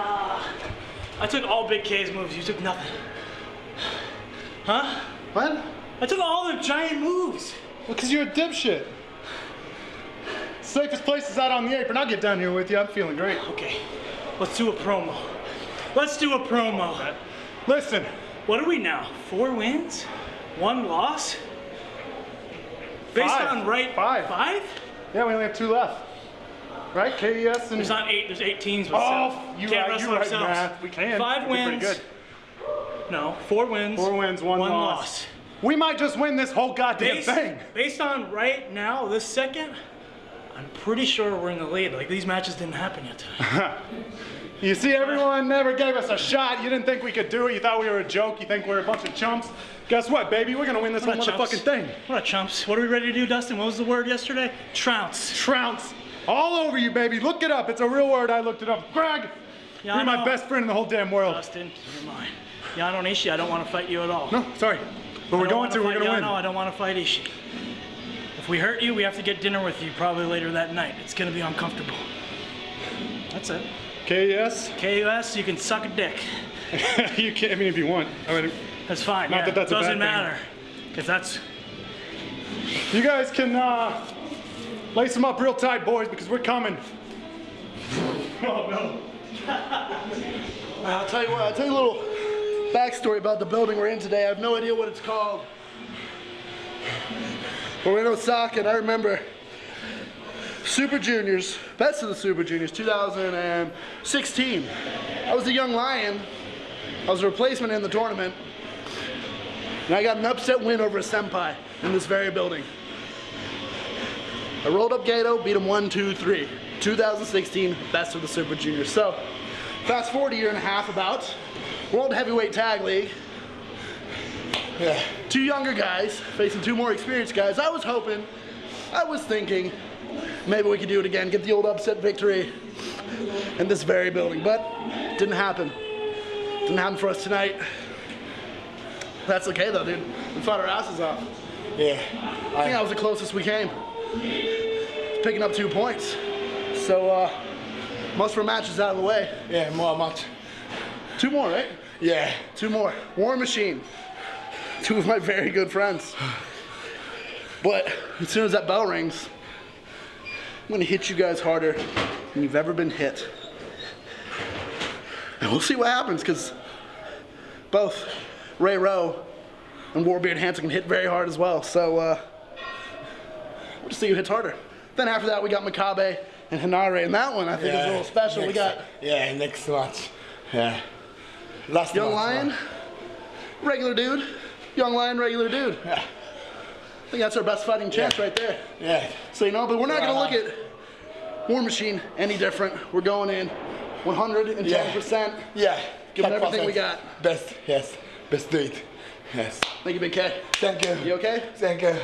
Ah. I took all Big K's moves. You took nothing. Huh? What? I took all the giant moves. Well, because you're a dipshit. Safest place is out on the apron. I'll get down here with you. I'm feeling great. Okay, let's do a promo. Let's do a promo. Listen, What are we now? Four wins? One loss? Based Five. on right Five. Five? yeah, we only have two left. Right? KES and. There's not eight, there's eight teams with Oh, you Can't right, wrestle you right, ourselves. We can. Five wins. pretty No, four wins. Four wins, one, one loss. loss. We might just win this whole goddamn Based, thing. based on right now, this second, I'm pretty sure we're in the lead. Like these matches didn't happen yet. You see, everyone never gave us a shot. You didn't think we could do it. You thought we were a joke. You think we're a bunch of chumps. Guess what, baby? We're gonna win this whole motherfucking thing. What up, chumps? What are we ready to do, Dustin? What was the word yesterday? Trounce. Trounce. All over you, baby. Look it up. It's a real word. I looked it up. Greg, Yeah, you're my best friend in the whole damn world. Justin, you're mine. Yano Nishi, I don't want to fight you at all. No, sorry. But we're going to. We're gonna win. Yano, I don't want to fight Ishii. If we hurt you, we have to get dinner with you probably later that night. It's gonna be uncomfortable. That's it. KES. KUS, you can suck a dick. you can. I mean, if you want. I mean, That's fine. Not yeah. that that's a Doesn't bad thing. matter. If that's you guys can uh, lace them up real tight, boys, because we're coming. Oh no. I'll tell you what, I'll tell you a little backstory about the building we're in today. I have no idea what it's called. But we're in Osaka, and I remember Super Juniors, best of the Super Juniors, 2016. I was a young lion. I was a replacement in the tournament. And I got an upset win over a senpai in this very building. I rolled up Gedo, beat him one, two, three. 2016, best of the Super Juniors. So, fast forward a year and a half about, World Heavyweight Tag League. Yeah. Two younger guys facing two more experienced guys. I was hoping, I was thinking, maybe we could do it again, get the old upset victory in this very building, but didn't happen. Didn't happen for us tonight. That's okay though, dude. We fought our asses off. Yeah. I think that was the closest we came. Picking up two points. So, uh, most of our matches out of the way. Yeah, more much. Two more, right? Yeah. Two more. War Machine. Two of my very good friends. But as soon as that bell rings, I'm gonna hit you guys harder than you've ever been hit. And we'll see what happens, because both Ray Rowe and Warbeard Hanson can hit very hard as well. So uh, we'll just see who hits harder. Then after that, we got Makabe and Hinare, and that one I think is a little special. We got Yeah, next match. Yeah. Last Young match. Lion, regular dude. Young Lion, regular dude. Yeah. I think that's our best fighting chance Yeah. right there. Yeah. So you know, but we're not gonna look at War Machine any different. We're going in 110%. Yeah. Give everything we 100%. got. Best, yes. Best do it. Yes. Thank you, Big K. Thank you. You okay? Thank you.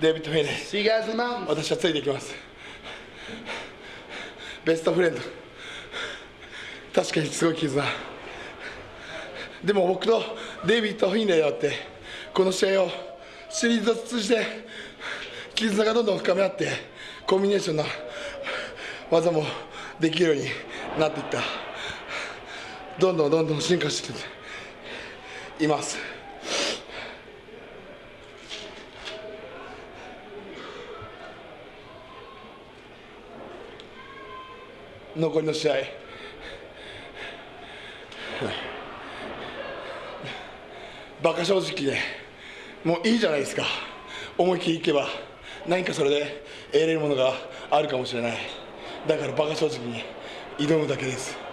デビッド・フェイです。See you guys in the mountains. 私はついていきます。ベストフレンド。確かにすごい絆。でも僕とデイビッド・フィンレイによって、この試合をシリーズを通じて、絆がどんどん深め合って、コンビネーションな技もできるようになっていった。どんどんどんどん進化しています。残りの試合。バカ正直でもういいじゃないですか。思い切りいけば何かそれで得れるものがあるかもしれない。だからバカ正直に挑むだけです。